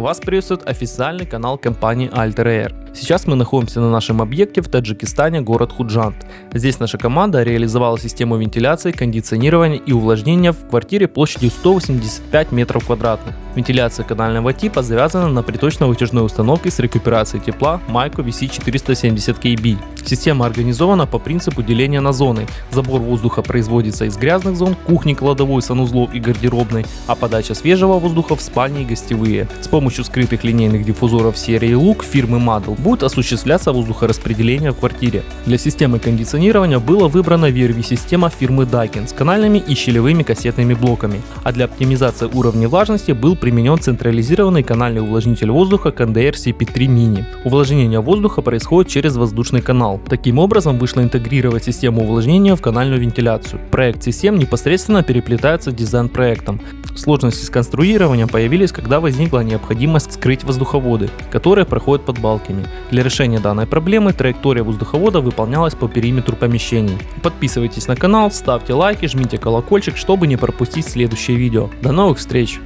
Вас приветствует официальный канал компании Alter Air. Сейчас мы находимся на нашем объекте в Таджикистане, город Худжант. Здесь наша команда реализовала систему вентиляции, кондиционирования и увлажнения в квартире площадью 185 метров квадратных. Вентиляция канального типа завязана на приточно-вытяжной установке с рекуперацией тепла Майко VC470KB. Система организована по принципу деления на зоны. Забор воздуха производится из грязных зон, кухни, кладовой, санузлов и гардеробной, а подача свежего воздуха в спальни и гостевые. С помощью скрытых линейных диффузоров серии Look фирмы Madel будет осуществляться воздухораспределение в квартире. Для системы кондиционирования была выбрана VRV-система фирмы Daikin с канальными и щелевыми кассетными блоками, а для оптимизации уровня влажности был применен централизированный канальный увлажнитель воздуха KNDR CP3 Mini. Увлажнение воздуха происходит через воздушный канал. Таким образом вышло интегрировать систему увлажнения в канальную вентиляцию. Проект C7 непосредственно переплетается дизайн-проектом. Сложности с конструированием появились, когда возникла необходимость скрыть воздуховоды, которые проходят под балками. Для решения данной проблемы траектория воздуховода выполнялась по периметру помещений. Подписывайтесь на канал, ставьте лайки, жмите колокольчик, чтобы не пропустить следующее видео. До новых встреч!